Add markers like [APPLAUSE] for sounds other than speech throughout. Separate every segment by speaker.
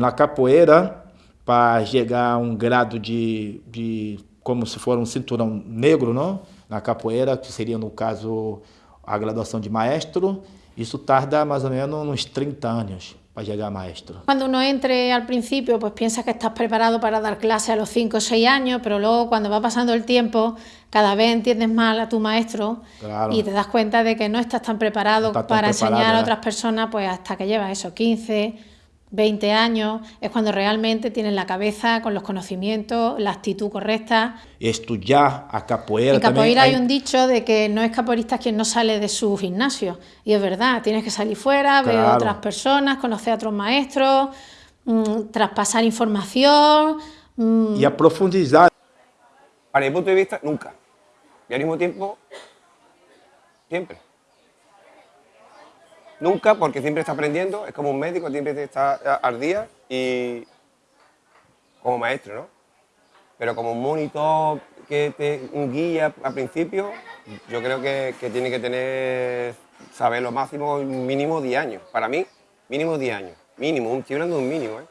Speaker 1: Na capoeira, para chegar a um grado de, de como se for um cinturão negro, não? na capoeira, que seria no caso a graduação de maestro, isso tarda más o menos unos 30 años para llegar a maestro.
Speaker 2: Cuando uno entre al principio, pues piensas que estás preparado para dar clase a los 5 o 6 años, pero luego cuando va pasando el tiempo, cada vez entiendes más a tu maestro
Speaker 1: Claro.
Speaker 2: y te das cuenta de que no estás tan preparado
Speaker 1: No estás tan
Speaker 2: para
Speaker 1: preparado,
Speaker 2: enseñar a otras personas, pues hasta que llevas eso, 15, 20 años, es cuando realmente tienes la cabeza con los conocimientos, la actitud correcta.
Speaker 1: Estudiar a capoeira
Speaker 2: En capoeira hay
Speaker 1: aí-
Speaker 2: un dicho de que no es capoeirista quien no sale de su gimnasio. Y es verdad, tienes que salir fuera, ver
Speaker 1: Claro.
Speaker 2: otras personas, conocer a otros maestros, mm, traspasar información. mm,
Speaker 1: E aprofundizar.
Speaker 3: Para mi punto de vista, nunca. Y al mismo tiempo, siempre. Nunca, porque siempre está aprendiendo, es como un médico, siempre está al día y como maestro, ¿no? Pero como un monitor que te un guía al principio, yo creo que, tiene que tener, saber lo máximo, mínimo 10 años. Para mí, mínimo 10 años. Mínimo, estoy hablando de un mínimo, ¿eh?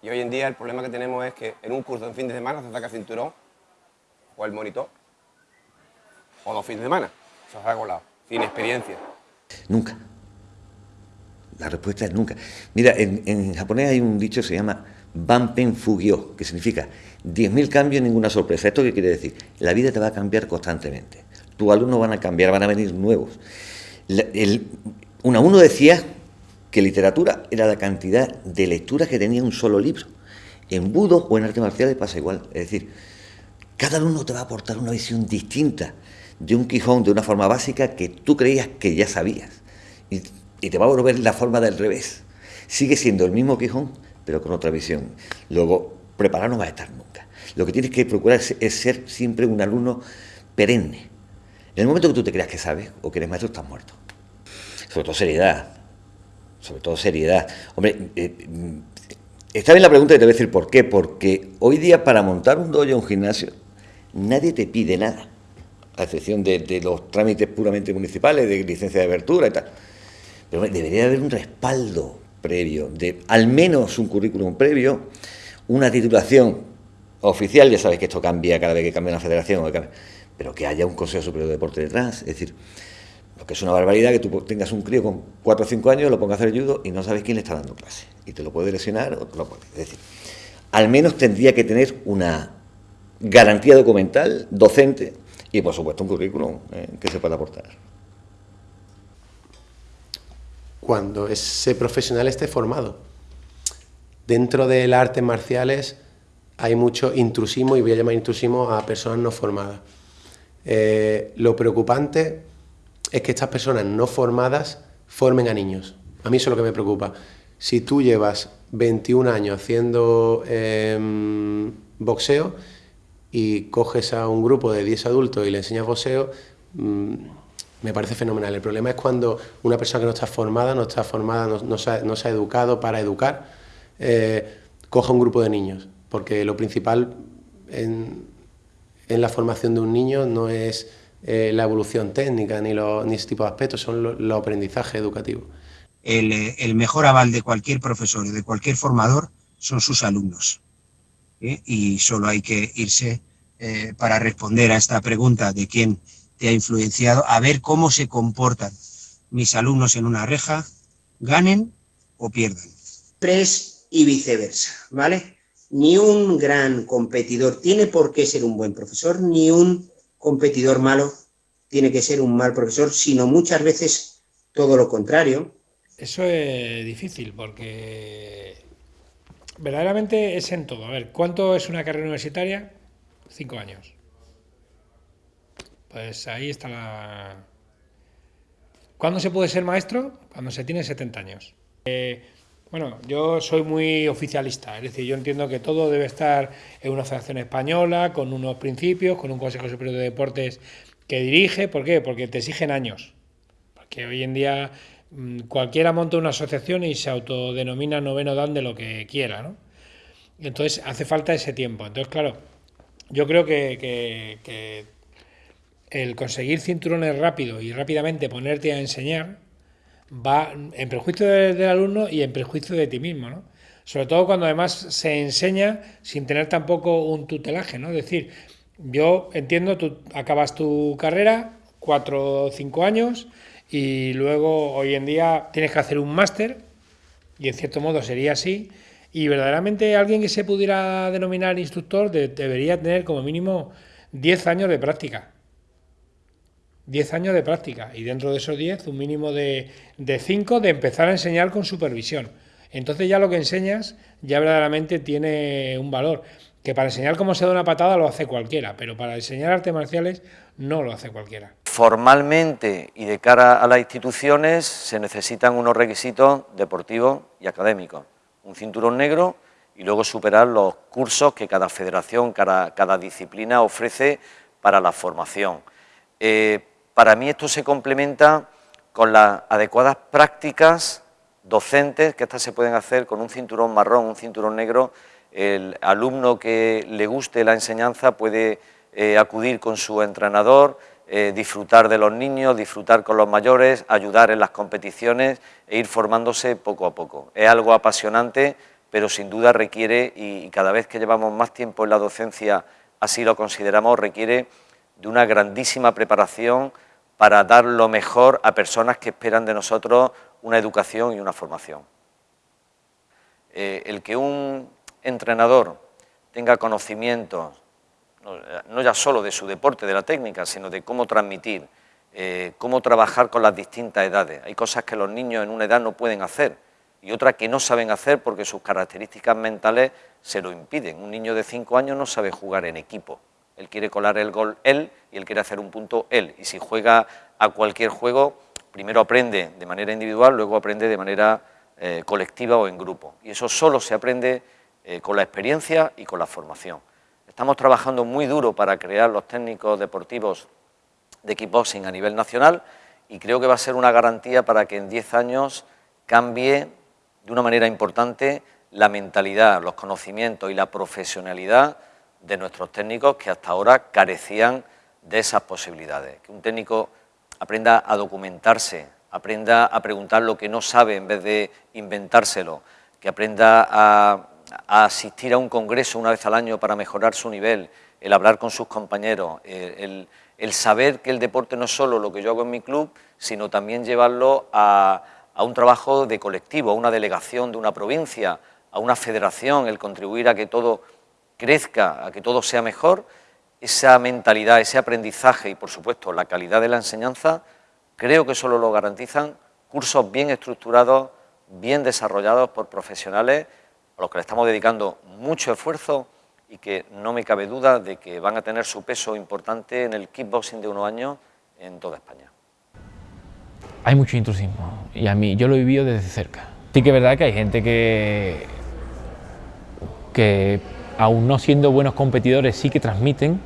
Speaker 3: Y hoy en día el problema que tenemos es que en un curso en fin de semana se saca cinturón o el monitor o dos fines de semana. Se ha colado, sin experiencia.
Speaker 4: Nunca. La respuesta es nunca. Mira, en, japonés hay un dicho que se llama Banpen Fugyo, que significa 10.000 cambios, ninguna sorpresa. ¿Esto qué quiere decir? La vida te va a cambiar constantemente. Tus alumnos van a cambiar, van a venir nuevos. La- el- Unamuno decía que literatura era la cantidad de lecturas que tenía un solo libro. En budo o en artes marciales pasa igual. Es decir, cada alumno te va a aportar una visión distinta de un Quijón de una forma básica que tú creías que ya sabías. Y, te va a volver la forma del revés. Sigue siendo el mismo Quijón, pero con otra visión. Luego, preparado no va a estar nunca. Lo que tienes que procurar es, es ser siempre un alumno perenne. En el momento que tú te creas que sabes o que eres maestro, estás muerto. Sobre todo seriedad. Sobre todo seriedad. Hombre, eh, mm, está bien la pregunta y te voy a decir por qué. Porque hoy día para montar un dojo o un gimnasio, nadie te pide nada. A excepción de, los trámites puramente municipales, de licencia de abertura y tal. Pero debería haber un respaldo previo, de al menos un currículum previo, una titulación oficial, ya sabes que esto cambia cada vez que cambia una federación, pero que haya un Consejo Superior de Deporte detrás, es decir, lo que es una barbaridad que tú tengas un crío con 4 o 5 años, lo pongas a hacer judo y no sabes quién le está dando clase, y te lo puede lesionar o te lo puede, es decir, al menos tendría que tener una garantía documental, docente, y por supuesto un currículum eh, que se pueda aportar.
Speaker 5: cuando ese profesional esté formado. Dentro de las artes marciales hay mucho intrusismo, y voy a llamar intrusismo a personas no formadas. Eh, lo preocupante es que estas personas no formadas formen a niños. A mí eso es lo que me preocupa. Si tú llevas 21 años haciendo em, boxeo y coges a un grupo de 10 adultos y le enseñas boxeo, mm, me parece fenomenal. El problema es cuando una persona que no está formada, no está formada, no, se, ha, no se ha educado para educar, eh, coja un grupo de niños. Porque lo principal en, la formación de un niño no es eh, la evolución técnica ni, lo, ni ese tipo de aspectos, son los lo aprendizajes educativos.
Speaker 6: El, el, mejor aval de cualquier profesor y de cualquier formador son sus alumnos. ¿Eh? Y solo hay que irse eh, para responder a esta pregunta de quién te ha influenciado, a ver cómo se comportan mis alumnos en una reja, ganen o pierdan. Pres y viceversa, ¿vale? Ni un gran competidor tiene por qué ser un buen profesor, ni un competidor malo tiene que ser un mal profesor, sino muchas veces todo lo contrario.
Speaker 7: Eso es difícil porque verdaderamente es en todo. A ver, ¿cuánto es una carrera universitaria? Cinco años. Pues ahí está la... ¿Cuándo se puede ser maestro? Cuando se tiene 70 años. Eh, bueno, yo soy muy oficialista, es decir, yo entiendo que todo debe estar en una federación española, con unos principios, con un Consejo Superior de Deportes que dirige. ¿Por qué? Porque te exigen años. Porque hoy en día cualquiera monta una asociación y se autodenomina noveno dan de lo que quiera, ¿no? Entonces hace falta ese tiempo. Entonces, claro, yo creo que el conseguir cinturones rápido y rápidamente ponerte a enseñar va en prejuicio del, alumno y en prejuicio de ti mismo, ¿no? Sobre todo cuando además se enseña sin tener tampoco un tutelaje, ¿no? Es decir, yo entiendo, tú acabas tu carrera, cuatro o cinco años, y luego hoy en día tienes que hacer un máster, y en cierto modo sería así, y verdaderamente alguien que se pudiera denominar instructor debería tener como mínimo 10 años de práctica. 10 años de práctica y dentro de esos 10 un mínimo de 5 de, empezar a enseñar con supervisión. Entonces ya lo que enseñas ya verdaderamente tiene un valor, que para enseñar cómo se da una patada lo hace cualquiera, pero para enseñar artes marciales no lo hace cualquiera.
Speaker 8: Formalmente y de cara a las instituciones se necesitan unos requisitos deportivos y académicos, un cinturón negro y luego superar los cursos que cada federación, cada, disciplina ofrece para la formación. Eh, para mí esto se complementa con las adecuadas prácticas docentes, que estas se pueden hacer con un cinturón marrón, un cinturón negro. El alumno que le guste la enseñanza puede eh, acudir con su entrenador, eh, disfrutar de los niños, disfrutar con los mayores, ayudar en las competiciones e ir formándose poco a poco. Es algo apasionante, pero sin duda requiere, y cada vez que llevamos más tiempo en la docencia, así lo consideramos, requiere de una grandísima preparación para dar lo mejor a personas que esperan de nosotros una educación y una formación. Eh, el que un entrenador tenga conocimientos, no, ya solo de su deporte, de la técnica, sino de cómo transmitir, eh, cómo trabajar con las distintas edades. Hay cosas que los niños en una edad no pueden hacer y otras que no saben hacer porque sus características mentales se lo impiden. Un niño de 5 años no sabe jugar en equipo, él quiere colar el gol él y él quiere hacer un punto él. Y si juega a cualquier juego, primero aprende de manera individual, luego aprende de manera eh, colectiva o en grupo. Y eso solo se aprende eh, con la experiencia y con la formación. Estamos trabajando muy duro para crear los técnicos deportivos de kickboxing a nivel nacional y creo que va a ser una garantía para que en 10 años cambie de una manera importante la mentalidad, los conocimientos y la profesionalidad de nuestros técnicos que hasta ahora carecían de esas posibilidades. Que un técnico aprenda a documentarse, aprenda a preguntar lo que no sabe en vez de inventárselo, que aprenda a, asistir a un congreso una vez al año para mejorar su nivel, el hablar con sus compañeros, el, saber que el deporte no es solo lo que yo hago en mi club, sino también llevarlo a, a un trabajo de colectivo, a una delegación de una provincia, a una federación, el contribuir a que todo crezca, a que todo sea mejor, esa mentalidad, ese aprendizaje y, por supuesto, la calidad de la enseñanza, creo que solo lo garantizan cursos bien estructurados, bien desarrollados por profesionales a los que le estamos dedicando mucho esfuerzo y que no me cabe duda de que van a tener su peso importante en el kickboxing de unos años en toda España.
Speaker 9: Hay mucho intrusismo y a mí yo lo he vivido desde cerca. Sí que es verdad que hay gente que, que aún no siendo buenos competidores, sí que transmiten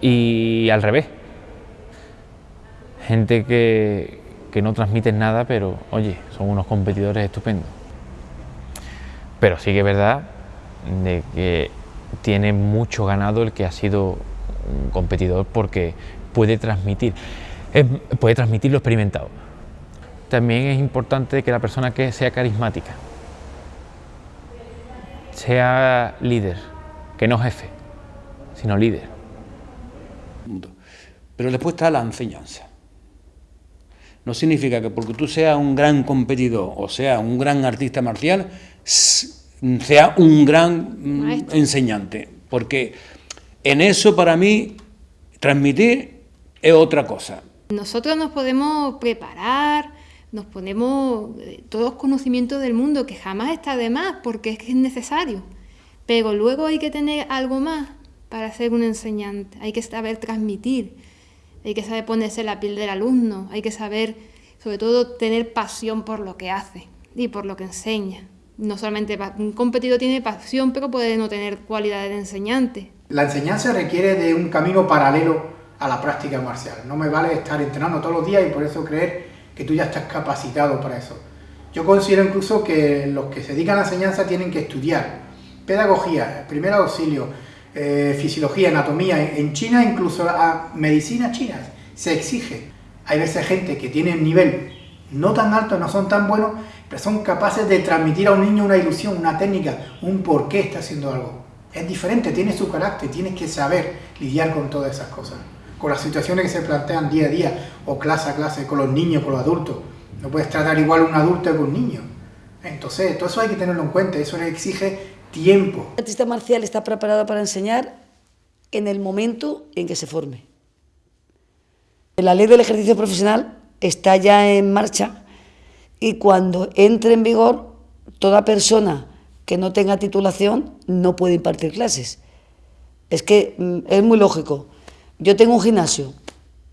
Speaker 9: y al revés. Gente que, que no transmiten nada, pero oye, son unos competidores estupendos. Pero sí que es verdad de que tiene mucho ganado el que ha sido un competidor porque puede transmitir, puede transmitir lo experimentado. También es importante que la persona que sea carismática, sea líder, que no jefe, sino líder.
Speaker 10: Pero después está la enseñanza. No significa que porque tú seas un gran competidor o sea un gran artista marcial, sea un gran enseñante. Porque en eso para mí transmitir es otra cosa.
Speaker 11: Nosotros nos podemos preparar, nos ponemos eh, todos conocimientos del mundo, que jamás está de más, porque es que es necesario. Pero luego hay que tener algo más para ser un enseñante, hay que saber transmitir, hay que saber ponerse la piel del alumno, hay que saber, sobre todo, tener pasión por lo que hace y por lo que enseña. No solamente un competidor tiene pasión, pero puede no tener cualidades de enseñante.
Speaker 12: La enseñanza requiere de un camino paralelo a la práctica marcial. No me vale estar entrenando todos los días y por eso creer que tú ya estás capacitado para eso. Yo considero incluso que los que se dedican a la enseñanza tienen que estudiar pedagogía, primer auxilio, eh, fisiología, anatomía. En China, incluso a medicina china, se exige. Hay veces gente que tiene nivel no tan alto, no son tan buenos, son capaces de transmitir a un niño una ilusión, una técnica, un por qué está haciendo algo. Es diferente, tiene su carácter, tienes que saber lidiar con todas esas cosas, con las situaciones que se plantean día a día, o clase a clase, con los niños, con los adultos. No puedes tratar igual un adulto que un niño. Entonces, todo eso hay que tenerlo en cuenta, eso le exige tiempo.
Speaker 13: El artista marcial está preparado para enseñar en el momento en que se forme. La ley del ejercicio profesional está ya en marcha y cuando entre en vigor, toda persona que no tenga titulación no puede impartir clases. Es que mm, es muy lógico. Yo tengo un gimnasio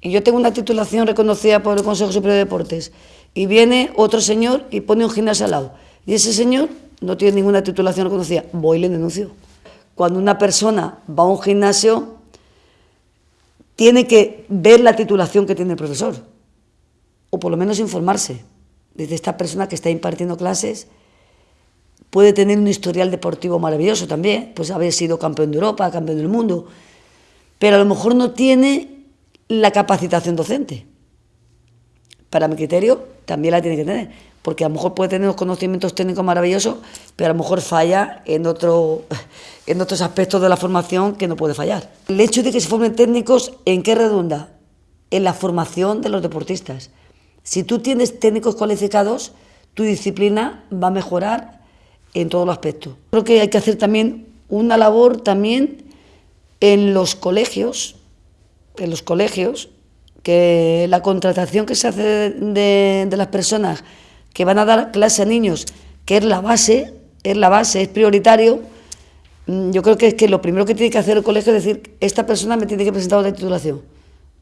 Speaker 13: y yo tengo una titulación reconocida por el Consejo Superior de Deportes y viene otro señor y pone un gimnasio al lado y ese señor no tiene ninguna titulación reconocida, voy y le denuncio. Cuando una persona va a un gimnasio, tiene que ver la titulación que tiene el profesor, o por lo menos informarse. Desde esta persona que está impartiendo clases, puede tener un historial deportivo maravilloso también, pues haber sido campeón de Europa, campeón del mundo, pero a lo mejor no tiene la capacitación docente. Para mi criterio, también la tiene que tener porque a lo mejor puede tener unos conocimientos técnicos maravillosos, pero a lo mejor falla en, otro, [LAUGHS] en otros aspectos de la formación que no puede fallar. El hecho de que se formen técnicos, ¿en qué redunda? En la formación de los deportistas. Si tú tienes técnicos cualificados, tu disciplina va a mejorar en todos los aspectos. Creo que hay que hacer también una labor también en los colegios, en los colegios, que la contratación que se hace de, de las personas que van a dar clase a niños, que es la base, es la base, es prioritario, mm, yo creo que es que lo primero que tiene que hacer el colegio es decir, esta persona me tiene que presentar una titulación,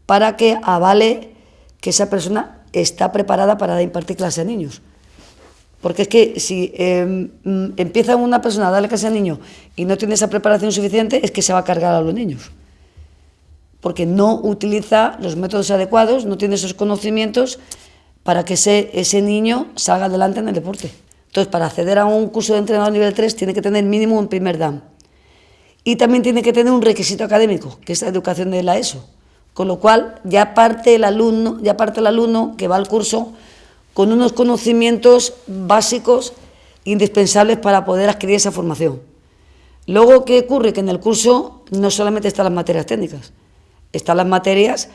Speaker 13: para que avale que esa persona está preparada para impartir clase a niños. Porque es que si em, mm, empieza una persona a darle clase a niños y no tiene esa preparación suficiente, es que se va a cargar a los niños. Porque no utiliza los métodos adecuados, no tiene esos conocimientos para que ese, ese niño salga adelante en el deporte. Entonces, para acceder a un curso de entrenador nivel 3 tiene que tener mínimo un primer DAM. Y también tiene que tener un requisito académico, que es la educación de la ESO. Con lo cual, ya parte el alumno, ya parte el alumno que va al curso con unos conocimientos básicos indispensables para poder adquirir esa formación. Luego, ¿qué ocurre? Que en el curso no solamente están las materias técnicas, están las materias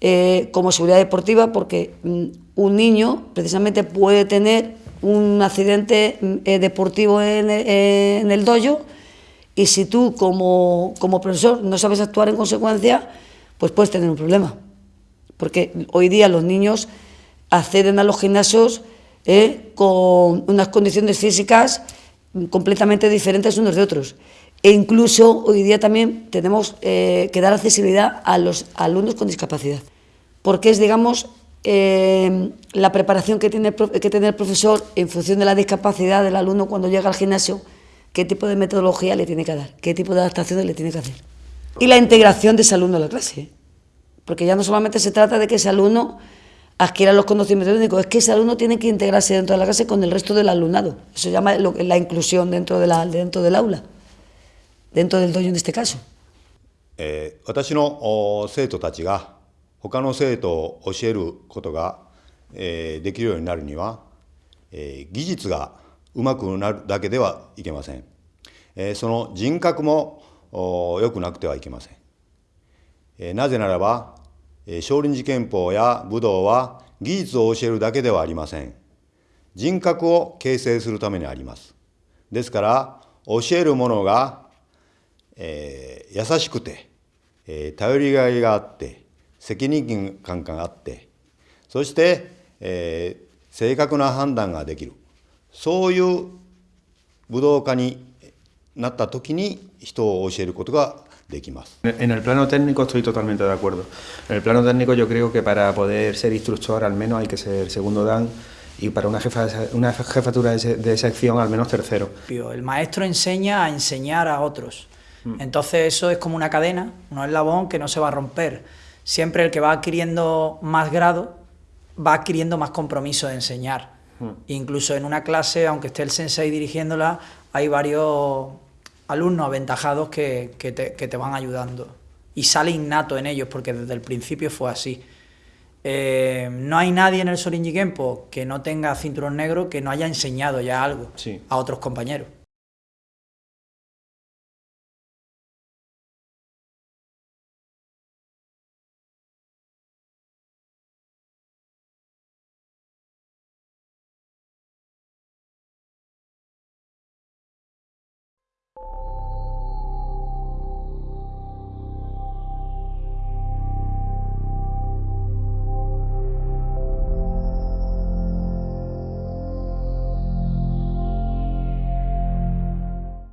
Speaker 13: eh, como seguridad deportiva, porque mm, un niño precisamente puede tener un accidente mm, eh, deportivo en, en, el dojo y si tú como, como profesor no sabes actuar en consecuencia, pues puedes tener un problema. Porque hoy día los niños acceden a los gimnasios con unas condiciones físicas completamente diferentes unos de otros. E incluso hoy día también tenemos que dar accesibilidad a los alumnos con discapacidad porque es, digamos, eh, la preparación que tiene, que tiene el profesor en función de la discapacidad del alumno cuando llega al gimnasio, qué tipo de metodología le tiene que dar, qué tipo de adaptaciones le tiene que hacer. Y la integración de ese alumno en la clase, porque ya no solamente se trata de que ese alumno adquiera los conocimientos técnicos, es que ese alumno tiene que integrarse dentro de la clase con el resto del alumnado. Eso se llama la inclusión dentro, de la, dentro del aula, dentro del dojo en este caso.
Speaker 14: Eh, 他の生徒を教えることが、えー、できるようになるには、えー、技術がうまくなるだけではいけません、えー、その人格も 良くなくてはいけません、えー、なぜならば、えー、少林寺拳法や武道は技術を教えるだけではありません。人格を形成するためにあります。ですから教えるものが、えー、優しくて、えー、頼りがいがあって責任感があってそして、えー、正確な判断ができる。そういう武道家に なった時に人を教えることができます。
Speaker 15: En el plano técnico estoy totalmente de acuerdo. En el plano técnico yo creo que para poder ser instructor al menos hay que ser segundo dan y para una, jefa, una jefatura de, de sección al menos tercero.
Speaker 16: El maestro enseña a enseñar a otros. Entonces eso es como una cadena, un eslabón que no se va a romper siempre el que va adquiriendo más grado va adquiriendo más compromiso de enseñar. Hmm. Incluso en una clase, aunque esté el sensei dirigiéndola, hay varios alumnos aventajados que, te, van ayudando. Y sale innato en ellos, porque desde el principio fue así. eh, no hay nadie en el Sorinji Kempo que no tenga cinturón negro que no haya enseñado ya algo a otros compañeros.